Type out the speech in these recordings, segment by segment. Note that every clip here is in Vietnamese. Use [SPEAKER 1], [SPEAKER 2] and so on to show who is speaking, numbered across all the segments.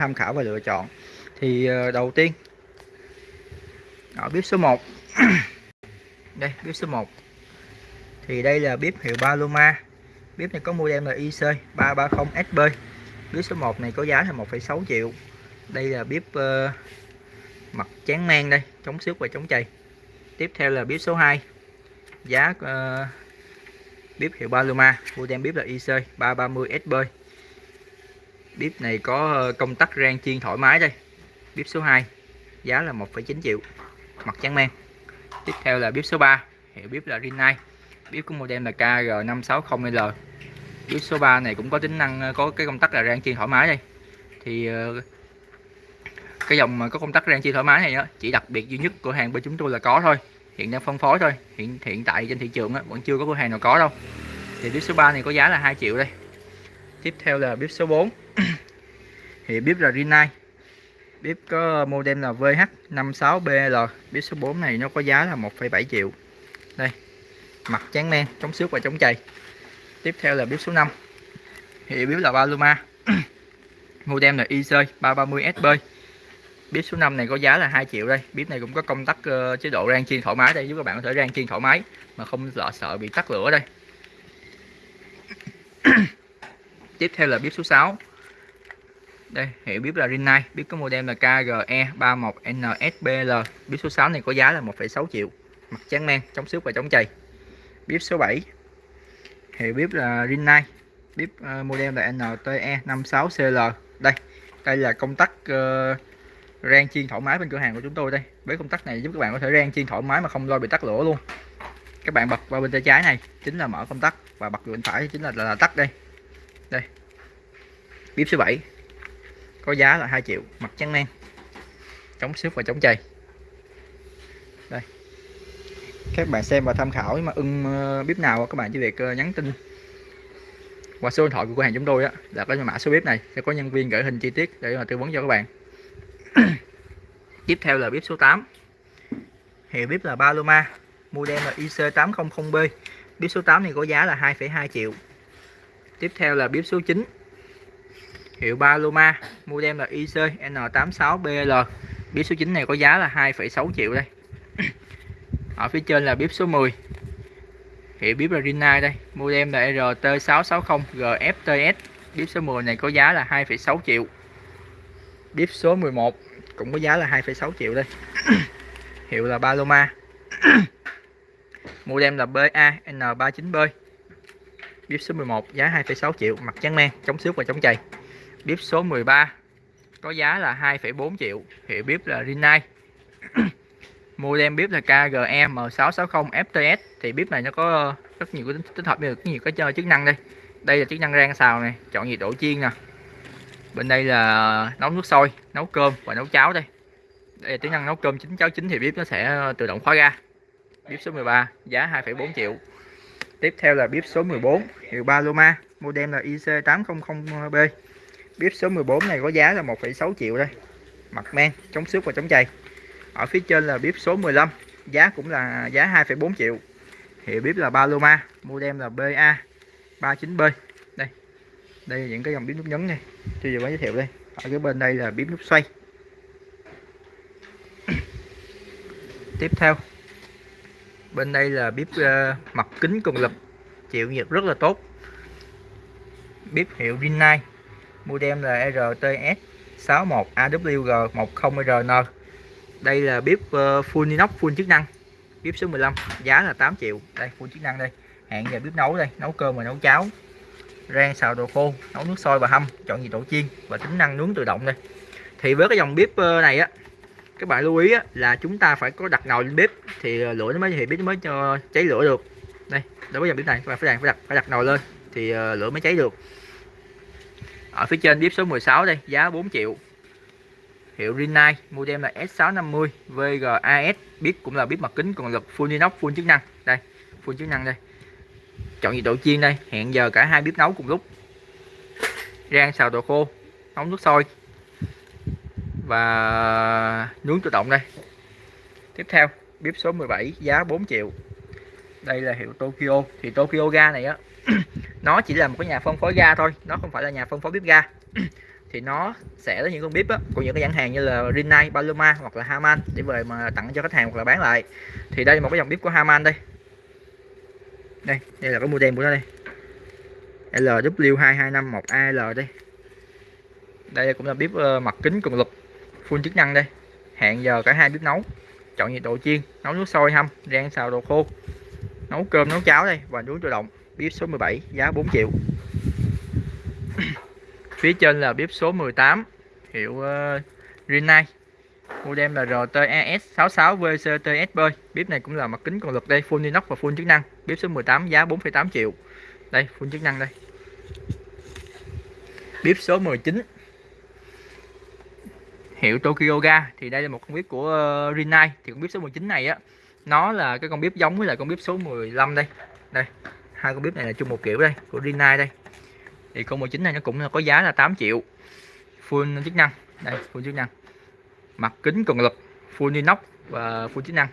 [SPEAKER 1] tham khảo và lựa chọn. Thì ờ, đầu tiên ở bếp số 1 đây bếp số 1 thì đây là bếp hiệu Paloma. Bếp này có model là IC 330SB bếp số 1 này có giá là 1,6 triệu. Đây là bếp uh, mặt chán mang đây chống xước và chống chày. Tiếp theo là bếp số 2 giá uh, bếp hiệu Paloma model bếp là IC 330SB bếp này có ờ, công tắc rang chiên thoải mái đây. Bếp số 2 giá là 1,9 triệu mặt trắng men. Tiếp theo là bếp số 3 hiệu bếp là Rinnai. Bếp của model là KG560L bếp số 3 này cũng có tính năng ờ, có cái công tắc là rang chiên thoải mái đây. Thì ờ, cái dòng mà có công tắc rang chiên thoải mái này đó, chỉ đặc biệt duy nhất của hàng bên chúng tôi là có thôi. Hiện đang phân phối thôi. Hiện hiện tại trên thị trường á, vẫn chưa có cửa hàng nào có đâu. Thì bếp số 3 này có giá là 2 triệu đây tiếp theo là bếp số 4 thì bếp là Rinnai. Bếp có model là VH56BL bếp số 4 này nó có giá là 1,7 triệu. Đây mặt trắng men chống xước và chống chày. Tiếp theo là bếp số 5 thì bếp là Paloma. Model là IC 330SB bếp số 5 này có giá là 2 triệu đây. Bếp này cũng có công tắc uh, chế độ rang chiên thoải mái đây. Giúp các bạn có thể rang chiên thoải mái mà không sợ sợ bị tắt lửa đây. tiếp theo là bếp số 6 đây hiệu bếp là Rinnai. Bếp có model là KGE31NSBL bếp số 6 này có giá là 1,6 triệu. Mặt trắng men chống xước và chống chày. Bếp số 7 hiệu bếp là Rinnai. Bếp uh, model là NTE56CL đây đây là công tắc uh, rang chiên thoải mái bên cửa hàng của chúng tôi đây. Với công tắc này giúp các bạn có thể rang chiên thoải mái mà không lo bị tắt lửa luôn. Các bạn bật vào bên tay trái này chính là mở công tắc. Và bật bên phải chính là, là, là tắt đây đây. Bếp số 7 có giá là 2 triệu mặt trắng men chống xước và chống chày. Đây. Các bạn xem và tham khảo mà ưng ờ, bếp nào các bạn chỉ việc ờ, nhắn tin. Qua số điện thoại của cửa hàng chúng tôi á là có mã số bếp này sẽ có nhân viên gửi hình chi tiết để mà tư vấn cho các bạn. Tiếp theo là bếp số 8 hiệu bếp là Paloma model là IC800B bếp số 8 này có giá là 2,2 triệu tiếp theo là bếp số 9 hiệu Paloma model là IC N86BL bếp số 9 này có giá là 2,6 triệu đây. Ở phía trên là bếp số 10 hiệu bếp là Rinnai đây model là RT660 GFTS bếp số 10 này có giá là 2,6 triệu. Bếp số 11 cũng có giá là 2,6 triệu đây. Hiệu là Paloma. Model là BA N39B bếp số 11 giá 2,6 triệu mặt trắng men chống xước và chống chày. Bếp số 13 có giá là 2,4 triệu hiệu bếp là Rinnai. Model bếp là KGE M660 FTS thì bếp này nó có rất nhiều cái tích hợp được nhiều cái chức năng đây. Đây là chức năng rang xào này chọn nhiệt độ chiên nè. Bên đây là nấu nước sôi nấu cơm và nấu cháo đây. Đây là chức năng nấu cơm chín cháo chín thì bếp nó sẽ tự động khóa ga. Bếp số 13 giá 2,4 triệu tiếp theo là bếp số 14 hiệu Paloma model là IC800B bếp số 14 này có giá là 1,6 triệu đây. Mặt men chống xước và chống chày. Ở phía trên là bếp số 15 giá cũng là giá 2,4 triệu. Hiệu bếp là Paloma model là BA 39B đây đây là những cái dòng bếp nút nhấn này. Tôi vừa mới giới thiệu đây. Ở cái bên đây là bếp nút xoay. Tiếp theo bên đây là bếp ờ, uh, mặt kính cường lực chịu nhiệt rất là tốt. Bếp hiệu Rinnai model là RTS 61AWG10RN đây là bếp uh, full inox full chức năng. Bếp số 15 giá là 8 triệu. Đây full chức năng đây. Hẹn giờ bếp nấu đây nấu cơm và nấu cháo. Rang xào đồ khô nấu nước sôi và hâm chọn nhiệt độ chiên và tính năng nướng tự động đây. Thì với cái dòng bếp ờ, này á các bạn lưu ý á, là chúng ta phải có đặt nồi lên bếp thì ờ, lửa nó mới thì bếp nó mới cho cháy lửa được. Đây đối với dòng bếp này các bạn phải đặt phải đặt phải đặt nồi lên thì ờ, lửa mới cháy được. Ở phía trên bếp số 16 đây giá 4 triệu. Hiệu Rinnai model là S650 VGAS bếp cũng là bếp mặt kính còn lực full inox full chức năng. Đây full chức năng đây. Chọn nhiệt độ chiên đây hẹn giờ cả hai bếp nấu cùng lúc. Rang xào đồ khô nấu nước sôi và nướng tự động đây. Tiếp theo bếp số 17 giá 4 triệu. Đây là hiệu Tokyo. Thì Tokyo ga này á nó chỉ là một cái nhà phân phối ga thôi nó không phải là nhà phân phối bếp ga. Thì nó sẽ có những con bếp á, của những cái nhãn hàng như là Rinnai, Paloma hoặc là Haman để về mà tặng cho khách hàng hoặc là bán lại. Thì đây là một cái dòng bếp của Haman đây. Đây đây là cái model của nó đây. LW2251AL đây. Đây cũng là bếp ờ, mặt kính cường lực full chức năng đây. Hẹn giờ cả hai bếp nấu. Chọn nhiệt độ chiên nấu nước sôi hâm rang xào đồ khô. Nấu cơm nấu cháo đây và nướng tự động. Bếp số 17 giá 4 triệu. Phía trên là bếp số 18 hiệu uh, Rinnai. Model là RTES66VCTSB bếp này cũng là mặt kính còn lực đây full inox và full chức năng. Bếp số 18 giá 4,8 triệu. Đây full chức năng đây. Bếp số 19 hiệu Tokyo Ga thì đây là một con bếp của uh, Rinnai. Thì con bếp số 19 này á nó là cái con bếp giống với lại con bếp số 15 đây. Đây hai con bếp này là chung một kiểu đây của Rinnai đây. Thì con 19 này nó cũng có giá là 8 triệu. Full chức năng. Đây full chức năng. Mặt kính cường lực full inox và full chức năng.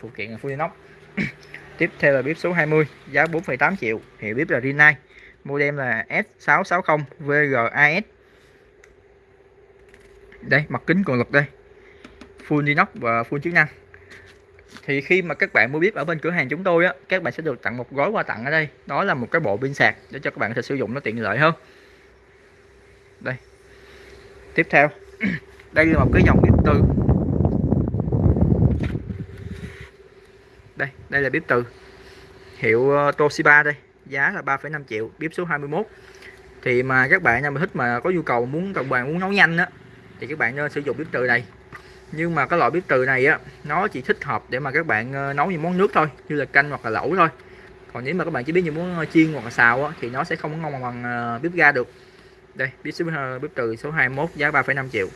[SPEAKER 1] Phụ kiện là full inox. Tiếp theo là bếp số 20 giá 4,8 triệu. Hiệu bếp là Rinnai. Model là S660 VGAS đây mặt kính cường lực đây. Full inox và full chức năng. Thì khi mà các bạn mua bếp ở bên cửa hàng chúng tôi á các bạn sẽ được tặng một gói quà tặng ở đây. Đó là một cái bộ pin sạc để cho các bạn có thể sử dụng nó tiện lợi hơn. Đây. Tiếp theo. Đây là một cái dòng bếp từ. Đây đây là bếp từ. Hiệu ờ, Toshiba đây. Giá là 3,5 triệu bếp số 21 thì mà các bạn nào mà thích mà có nhu cầu muốn các bạn muốn nấu nhanh á thì các bạn nên sử dụng bếp từ này. Nhưng mà cái loại bếp từ này á nó chỉ thích hợp để mà các bạn ờ, nấu những món nước thôi như là canh hoặc là lẩu thôi. Còn nếu mà các bạn chỉ biết những món ờ, chiên hoặc là xào á, thì nó sẽ không ngon bằng ờ, bếp ga được. Đây bếp số bếp từ số 21 giá 3,5 triệu.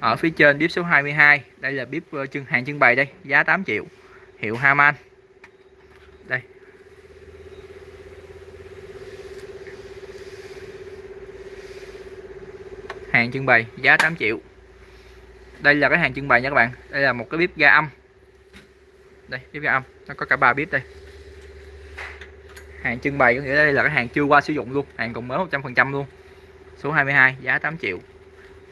[SPEAKER 1] Ở phía trên bếp số 22 đây là bếp trưng hàng trưng bày đây giá 8 triệu. Hiệu Haman hàng trưng bày giá 8 triệu. Đây là cái hàng trưng bày nha các bạn. Đây là một cái bếp ga âm. Đây bếp ga âm. Nó có cả ba bếp đây. Hàng trưng bày có nghĩa đây là cái hàng chưa qua sử dụng luôn. Hàng còn mới 100% luôn. Số 22 giá 8 triệu.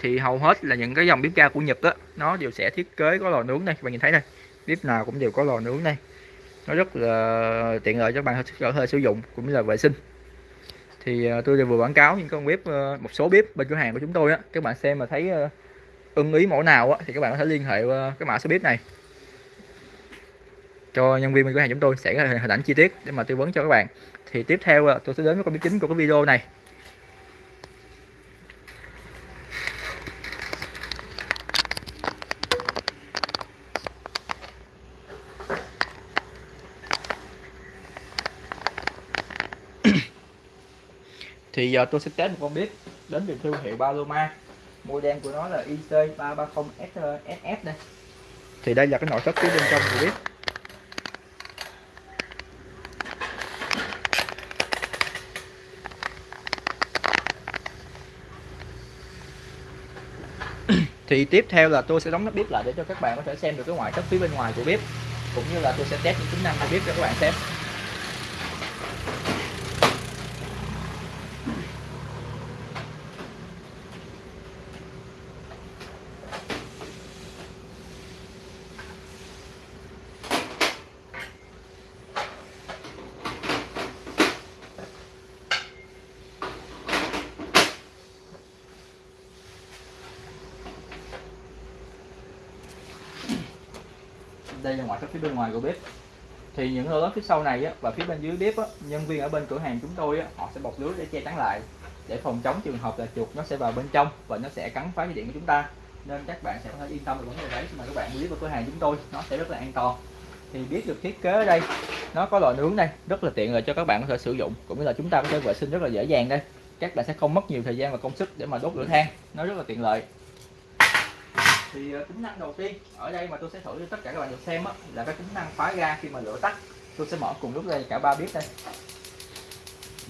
[SPEAKER 1] Thì hầu hết là những cái dòng bếp ga của Nhật đó nó đều sẽ thiết kế có lò nướng đây. Các bạn nhìn thấy đây bếp nào cũng đều có lò nướng đây. Nó rất là tiện lợi cho bạn hơi, hơi sử dụng cũng như là vệ sinh thì ờ, tôi vừa quảng cáo những con bếp ờ, một số bếp bên cửa hàng của chúng tôi á. Các bạn xem mà thấy ờ, ưng ý mẫu nào á, thì các bạn có thể liên hệ cái mã số bếp này. Cho nhân viên bên cửa hàng chúng tôi sẽ hình ảnh chi tiết để mà tư vấn cho các bạn. Thì tiếp theo tôi sẽ đến với con bếp chính của cái video này. Thì giờ tôi sẽ test một con bếp đến từ thương hiệu Paloma. Model của nó là IC330SS uh, đây. Thì đây là cái nội thất phía bên trong của bếp. Thì tiếp theo là tôi sẽ đóng nắp bếp lại để cho các bạn có thể xem được cái ngoại thất phía bên ngoài của bếp, cũng như là tôi sẽ test những tính năng của bếp cho các bạn xem. Đây là ngoại thất phía bên ngoài của bếp. Thì những lỗ lớn phía sau này á, và phía bên dưới bếp á, nhân viên ở bên cửa hàng chúng tôi á, họ sẽ bọc lưới để che chắn lại. Để phòng chống trường hợp là chuột nó sẽ vào bên trong và nó sẽ cắn phá dây điện của chúng ta. Nên các bạn sẽ có thể yên tâm về vấn đề đấy khi mà các bạn biết vào cửa hàng chúng tôi nó sẽ rất là an toàn. Thì biết được thiết kế ở đây nó có lò nướng đây rất là tiện lợi cho các bạn có thể sử dụng cũng như là chúng ta có thể vệ sinh rất là dễ dàng đây. Các bạn sẽ không mất nhiều thời gian và công sức để mà đốt lửa than nó rất là tiện lợi thì uh, tính năng đầu tiên ở đây mà tôi sẽ thử cho tất cả các bạn được xem á, là cái tính năng khóa ga khi mà lửa tắt. Tôi sẽ mở cùng lúc đây cả ba bếp đây.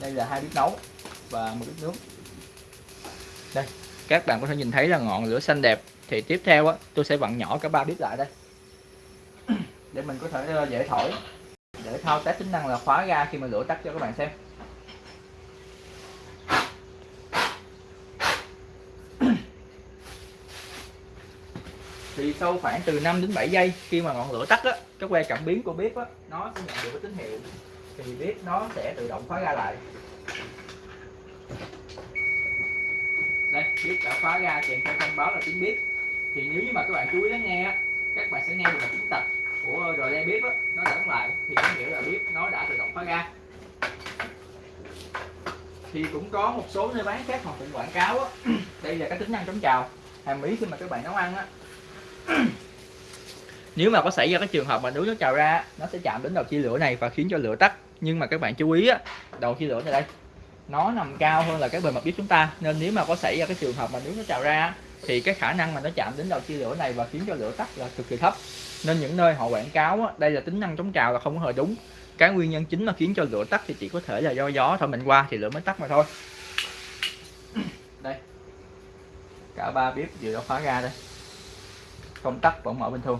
[SPEAKER 1] Đây là hai bếp nấu và một bếp nướng. Đây các bạn có thể nhìn thấy là ngọn lửa xanh đẹp. Thì tiếp theo á, tôi sẽ vặn nhỏ cả ba bếp lại đây. Để mình có thể ờ, dễ thổi để thao tác tính năng là khóa ga khi mà lửa tắt cho các bạn xem. Thì sau khoảng từ 5 đến 7 giây khi mà ngọn lửa tắt á, cái que cảm biến của bếp á, nó sẽ nhận được cái tín hiệu. Thì bếp nó sẽ tự động khóa ra lại. Đây, bếp đã khóa ra kèm theo thông báo là tiếng bếp. Thì nếu như mà các bạn chú ý lắng nghe á, các bạn sẽ nghe được một tiếng tạch của rồi đây bếp á, nó đóng lại. Thì có nghĩa là bếp nó đã tự động khóa ra thì cũng có một số nơi bán khác họ cũng quảng cáo á. Đây là cái tính năng chống trào hàm ý khi mà các bạn nấu ăn á nếu mà có xảy ra cái trường hợp mà nước nó trào ra nó sẽ chạm đến đầu chia lửa này và khiến cho lửa tắt. Nhưng mà các bạn chú ý á đầu chia lửa này đây nó nằm cao hơn là cái bề mặt bếp chúng ta. Nên nếu mà có xảy ra cái trường hợp mà nước nó trào ra thì cái khả năng mà nó chạm đến đầu chia lửa này và khiến cho lửa tắt là cực kỳ thấp. Nên những nơi họ quảng cáo á, đây là tính năng chống trào là không có hề đúng. Cái nguyên nhân chính mà khiến cho lửa tắt thì chỉ có thể là do gió thổi mạnh qua thì lửa mới tắt mà thôi. Đây. Cả ba bếp vừa đã khóa ra đây công tắc vẫn mở bình thường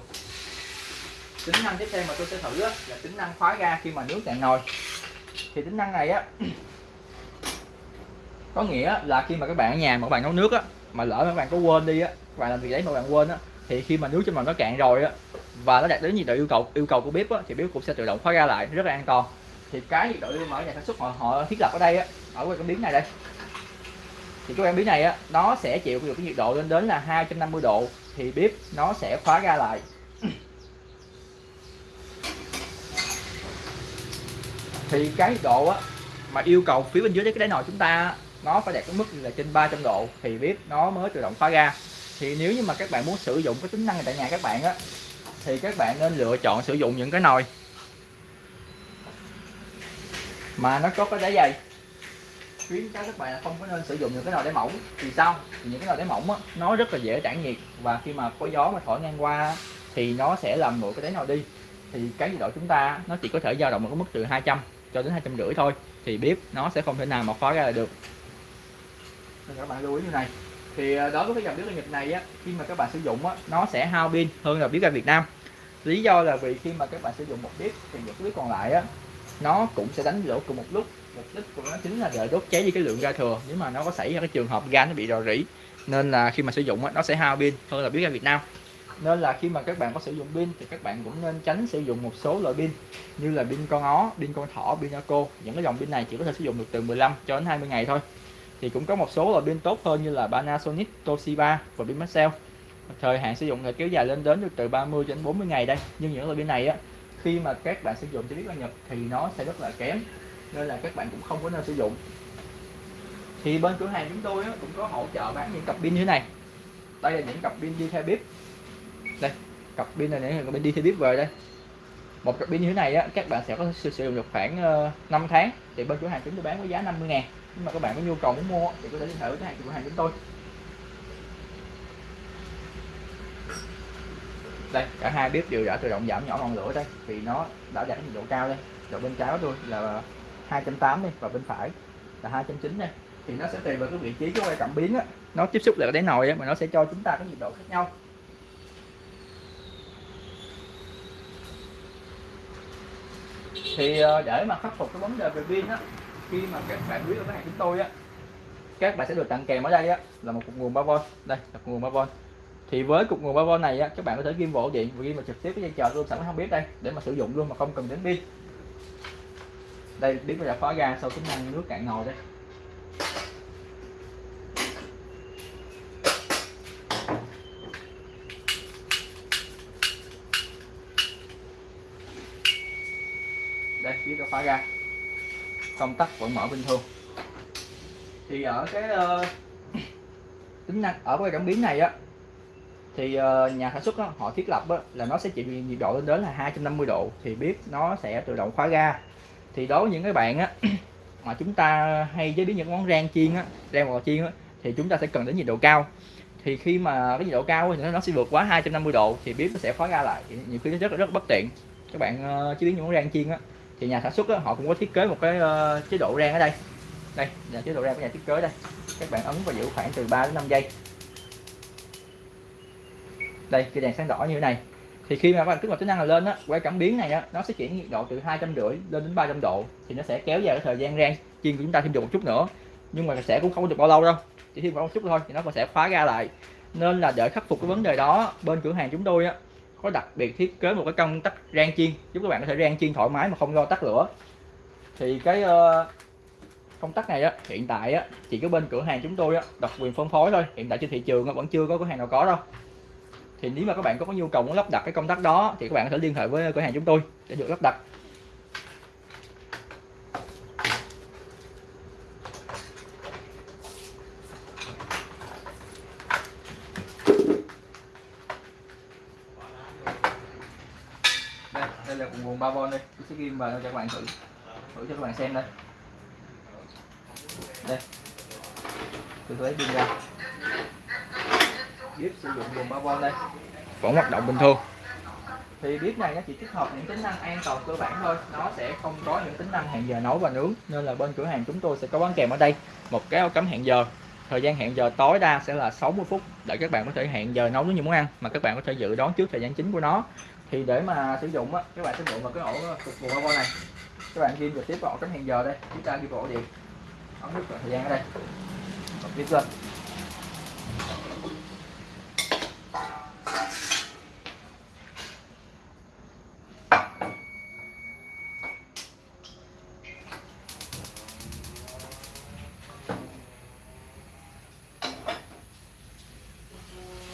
[SPEAKER 1] tính năng tiếp theo mà tôi sẽ thử á, là tính năng khóa ga khi mà nước cạn nồi thì tính năng này á có nghĩa là khi mà các bạn ở nhà mà các bạn nấu nước á mà lỡ các bạn có quên đi á các bạn làm gì đấy mà bạn quên á thì khi mà nước trong nồi nó cạn rồi á và nó đạt đến nhiệt độ yêu cầu yêu cầu của bếp á, thì bếp cũng sẽ tự động khóa ga lại rất là an toàn. Thì cái nhiệt độ mà ở nhà sản xuất họ, họ thiết lập ở đây á ở cái cảm biến này đây. Thì cái cảm biến này á nó sẽ chịu được cái nhiệt độ lên đến là 250 độ thì bếp nó sẽ khóa ga lại. Thì cái độ á, mà yêu cầu phía bên dưới cái đáy nồi chúng ta nó phải đạt cái mức là trên 300 độ thì bếp nó mới tự động khóa ga. Thì nếu như mà các bạn muốn sử dụng cái tính năng này tại nhà các bạn á, thì các bạn nên lựa chọn sử dụng những cái nồi mà nó có cái đáy dày khuyến cáo các bạn là không có nên sử dụng những cái nồi đáy mỏng. Vì sao? Thì những cái nồi đáy mỏng á, nó rất là dễ tản nhiệt và khi mà có gió mà thổi ngang qua thì nó sẽ làm nguội cái đáy nồi đi. Thì cái nhiệt độ chúng ta nó chỉ có thể dao động ở cái mức từ 200 cho đến hai trăm rưỡi thôi. Thì bếp nó sẽ không thể nào mà khóa ra được. Nên các bạn lưu ý như này. Thì à, đối với cái dòng bếp ga Nhật này á khi mà các bạn sử dụng á nó sẽ hao pin hơn là bếp ga Việt Nam. Lý do là vì khi mà các bạn sử dụng một bếp thì những bếp còn lại á nó cũng sẽ đánh lửa cùng một lúc mục đích của nó chính là để đốt cháy đi cái lượng ga thừa. Nếu mà nó có xảy ra cái trường hợp ga nó bị rò rỉ nên là khi mà sử dụng nó sẽ hao pin hơn là biết ra Việt Nam. Nên là khi mà các bạn có sử dụng pin thì các bạn cũng nên tránh sử dụng một số loại pin như là pin con ó, pin con thỏ, pin cô. Những cái dòng pin này chỉ có thể sử dụng được từ 15 cho đến 20 ngày thôi. Thì cũng có một số loại pin tốt hơn như là Panasonic, Toshiba và pin Maxell. Thời hạn sử dụng là kéo dài lên đến được từ 30 đến 40 ngày đây. Nhưng những loại pin này á khi mà các bạn sử dụng cho biết là Nhật thì nó sẽ rất là kém nên là các bạn cũng không có nên sử dụng. Thì bên cửa hàng chúng tôi cũng có hỗ trợ bán những cặp pin như thế này. Đây là những cặp pin đi theo bếp. Đây, cặp pin này những cặp pin đi theo bếp về đây. Một cặp pin như thế này á, các bạn sẽ có sử dụng được khoảng ờ, 5 tháng thì bên cửa hàng chúng tôi bán với giá 50 ngàn. Nhưng mà các bạn có nhu cầu muốn mua thì có thể liên hệ với cửa hàng cửa hàng chúng tôi. Đây, cả hai bếp đều đã tự động giảm nhỏ ngọn lửa đây, vì nó đã đạt nhiệt độ cao đây. Độ bên trái tôi là 2.8 đi và bên phải là 290 đây thì nó sẽ tùy vào cái vị trí của quay cảm biến á. Nó tiếp xúc lại cái đáy nồi á, mà nó sẽ cho chúng ta cái nhiệt độ khác nhau. Thì ờ, để mà khắc phục cái vấn đề về pin á, khi mà các bạn biết ở cái hàng chúng tôi á, các bạn sẽ được tặng kèm ở đây á, là một cục nguồn 3V đây là cục nguồn 3V thì với cục nguồn 3V này á, các bạn có thể ghim vào ổ điện và ghim vào trực tiếp cái dây chờ luôn, sẵn không biết đây, để mà sử dụng luôn mà không cần đến pin đây biết bây giờ khóa ga sau tính năng nước cạn nồi đấy đây biết nó khóa ga công tắc vẫn mở bình thường. Thì ở cái uh, tính năng ở cái cảm biến này á thì uh, nhà sản xuất đó, họ thiết lập đó, là nó sẽ chịu nhiệt độ lên đến là 250 độ thì bếp nó sẽ tự động khóa ga thì đối với những cái bạn á mà chúng ta hay chế biến những món rang chiên á rang bò chiên á thì chúng ta sẽ cần đến nhiệt độ cao. Thì khi mà cái nhiệt độ cao thì nó sẽ vượt quá 250 độ thì bếp nó sẽ khóa ra lại. Nhiều khi nó rất là rất bất tiện. Các bạn uh, chế biến những món rang chiên á thì nhà sản xuất á, họ cũng có thiết kế một cái uh, chế độ rang ở đây. Đây là chế độ rang của nhà thiết kế đây. Các bạn ấn và giữ khoảng từ 3 đến 5 giây. Đây cái đèn sáng đỏ như thế này thì khi mà các bạn kích hoạt tính năng là lên á que cảm biến này á nó sẽ chuyển nhiệt độ từ hai trăm rưỡi lên đến 300 độ thì nó sẽ kéo dài cái thời gian rang chiên của chúng ta thêm được một chút nữa. Nhưng mà sẽ cũng không được bao lâu đâu chỉ thêm một chút thôi thì nó sẽ khóa ra lại. Nên là để khắc phục cái vấn đề đó bên cửa hàng chúng tôi á có đặc biệt thiết kế một cái công tắc rang chiên giúp các bạn có thể rang chiên thoải mái mà không lo tắt lửa. Thì cái uh, công tắc này á hiện tại á chỉ có bên cửa hàng chúng tôi á độc quyền phân phối thôi hiện tại trên thị trường á, vẫn chưa có cửa hàng nào có đâu thì nếu mà các bạn có nhu cầu muốn lắp đặt cái công tắc đó, thì các bạn có thể liên hệ với cửa hàng chúng tôi để được lắp đặt. Đây đây là nguồn 3V đây. Tôi sẽ ghi vào cho các bạn thử. Thử cho các bạn xem đây. Đây. Tôi lấy pin ra bếp sử dụng nguồn 3V đây? Vẫn hoạt động bình thường. Thì bếp này nó chỉ tích hợp những tính năng an toàn cơ bản thôi. Nó sẽ không có những tính năng hẹn giờ nấu và nướng. Nên là bên cửa hàng chúng tôi sẽ có bán kèm ở đây. Một cái áo cắm hẹn giờ. Thời gian hẹn giờ tối đa sẽ là 60 phút để các bạn có thể hẹn giờ nấu những món ăn mà các bạn có thể dự đoán trước thời gian chính của nó. Thì để mà sử dụng á các bạn sử dụng vào cái ổ cục nguồn bao này. Các bạn ghi trực tiếp vào ổ cắm hẹn giờ đây. Chúng ta ghi vào ổ điện. Ấn nút thời gian ở đây. Bật lên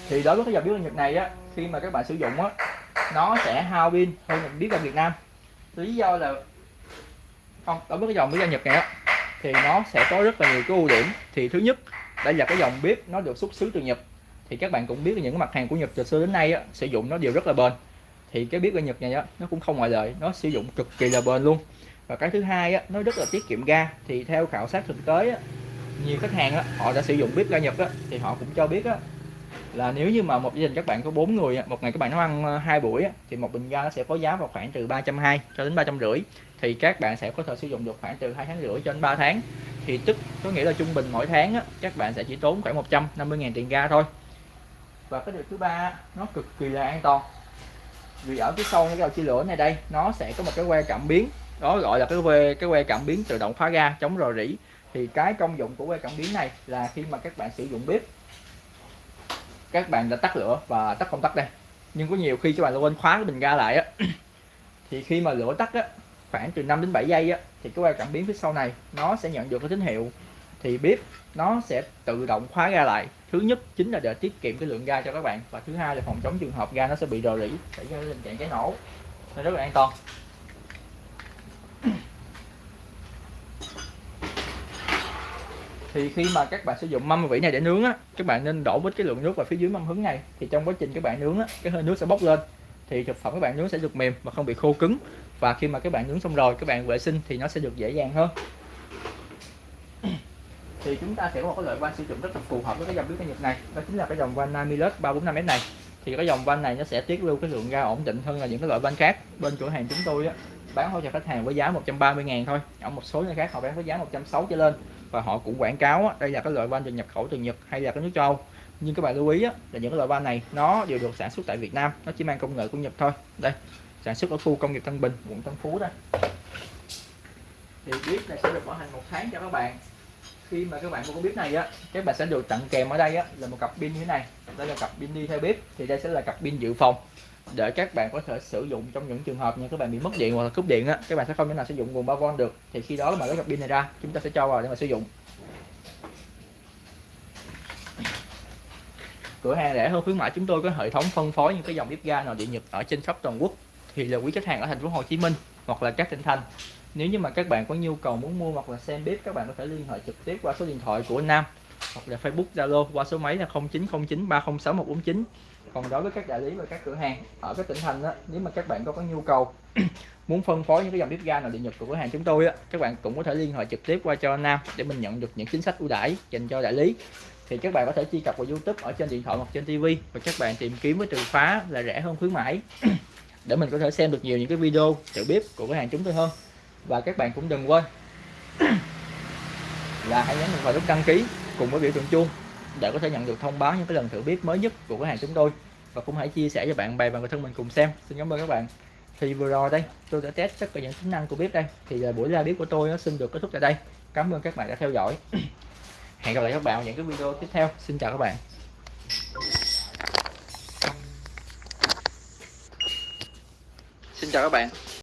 [SPEAKER 1] thì đối với cái dòng bếp ga Nhật này á khi mà các bạn sử dụng á nó sẽ hao pin hơn là bếp ga Việt Nam. Lý do là không đối với cái dòng bếp ga Nhật này á thì nó sẽ có rất là nhiều cái ưu điểm. Thì thứ nhất đây là cái dòng bếp nó được xuất xứ từ Nhật. Thì các bạn cũng biết là những cái mặt hàng của Nhật từ xưa đến nay á, sử dụng nó đều rất là bền. Thì cái bếp ga Nhật này á, nó cũng không ngoại lệ nó sử dụng cực kỳ là bền luôn. Và cái thứ hai á, nó rất là tiết kiệm ga. Thì theo khảo sát thực tế á, nhiều khách hàng á, họ đã sử dụng bếp ga Nhật á, thì họ cũng cho biết á, là nếu như mà một gia đình các bạn có bốn người một ngày các bạn nấu ăn ờ, hai buổi thì một bình ga nó sẽ có giá vào khoảng từ 320 cho đến ba trăm rưỡi. Thì các bạn sẽ có thể sử dụng được khoảng từ hai tháng rưỡi cho đến 3 tháng. Thì tức có nghĩa là trung bình mỗi tháng á, các bạn sẽ chỉ tốn khoảng 150.000 tiền ga thôi. Và cái điều thứ ba nó cực kỳ là an toàn. Vì ở phía sau cái đầu chia lửa này đây nó sẽ có một cái que cảm biến đó gọi là cái que cái que cảm biến tự động khóa ga chống rò rỉ. Thì cái công dụng của que cảm biến này là khi mà các bạn sử dụng bếp các bạn đã tắt lửa và tắt công tắc đây. Nhưng có nhiều khi các bạn quên khóa cái bình ga lại á. Thì khi mà lửa tắt á, khoảng từ 5 đến 7 giây á, thì cái que cảm biến phía sau này, nó sẽ nhận được cái tín hiệu. Thì bếp, nó sẽ tự động khóa ga lại. Thứ nhất chính là để tiết kiệm cái lượng ga cho các bạn và thứ hai là phòng chống trường hợp ga nó sẽ bị rò rỉ, xảy ra tình trạng cháy nổ. Nên rất là an toàn. Thì khi mà các bạn sử dụng mâm vỉ này để nướng á, các bạn nên đổ với cái lượng nước vào phía dưới mâm hứng này. Thì trong quá trình các bạn nướng á, cái hơi nước sẽ bốc lên. Thì thực phẩm các bạn nướng sẽ được mềm và không bị khô cứng. Và khi mà các bạn nướng xong rồi, các bạn vệ sinh thì nó sẽ được dễ dàng hơn. Thì chúng ta sẽ có một cái loại van sử dụng rất là phù hợp với cái dòng bếp Nhật này. Đó chính là cái dòng van Namilus 345S này. Thì cái dòng van này nó sẽ tiết lưu cái lượng ga ổn định hơn là những cái loại van khác. Bên cửa hàng chúng tôi á, bán hỗ trợ khách hàng với giá 130 ngàn thôi. Ở một số nơi khác họ bán với giá 160 trở lên và họ cũng quảng cáo đây là cái loại van được nhập khẩu từ Nhật hay là cái nước châu. Âu nhưng các bạn lưu ý là những cái loại van này nó đều được sản xuất tại Việt Nam, nó chỉ mang công nghệ của Nhật thôi. Đây, sản xuất ở khu công nghiệp Tân Bình, quận Tân Phú đây. Thì bếp này sẽ được bảo hành một tháng cho các bạn. Khi mà các bạn mua cái bếp này á, các bạn sẽ được tặng kèm ở đây á, là một cặp pin như thế này. Đây là cặp pin đi theo bếp, thì đây sẽ là cặp pin dự phòng để các bạn có thể sử dụng trong những trường hợp như các bạn bị mất điện hoặc là cúp điện á, các bạn sẽ không thể nào sử dụng nguồn 3V được. Thì khi đó mà lấy cặp pin này ra, chúng ta sẽ cho vào để mà sử dụng. Cửa hàng rẻ hơn khuyến mãi chúng tôi có hệ thống phân phối những cái dòng bếp ga nồi điện nhật ở trên khắp toàn quốc. Thì là quý khách hàng ở thành phố Hồ Chí Minh hoặc là các tỉnh thành. Nếu như mà các bạn có nhu cầu muốn mua hoặc là xem bếp, các bạn có thể liên hệ trực tiếp qua số điện thoại của Nam hoặc là Facebook Zalo qua số máy là 0909 306 149 còn đối với các đại lý và các cửa hàng ở các tỉnh thành đó, nếu mà các bạn có có nhu cầu muốn phân phối những cái dòng bếp ga nội địa nhật của cửa hàng chúng tôi á các bạn cũng có thể liên hệ trực tiếp qua cho Nam để mình nhận được những chính sách ưu đãi dành cho đại lý. Thì các bạn có thể truy cập vào YouTube ở trên điện thoại hoặc trên TV và các bạn tìm kiếm với từ khóa là rẻ hơn khuyến mãi để mình có thể xem được nhiều những cái video thử bếp của cửa hàng chúng tôi hơn. Và các bạn cũng đừng quên là hãy nhấn vào nút đăng ký cùng với biểu tượng chuông để có thể nhận được thông báo những cái lần thử bếp mới nhất của cửa hàng chúng tôi và cũng hãy chia sẻ cho bạn bè và người thân mình cùng xem. Xin cảm ơn các bạn. Thì vừa rồi đây, tôi đã test tất cả những tính năng của bếp đây. Thì à, buổi ra bếp của tôi nó xin được kết thúc tại đây. Cảm ơn các bạn đã theo dõi. Hẹn gặp lại các bạn ở những cái video tiếp theo. Xin chào các bạn. Xin chào các bạn.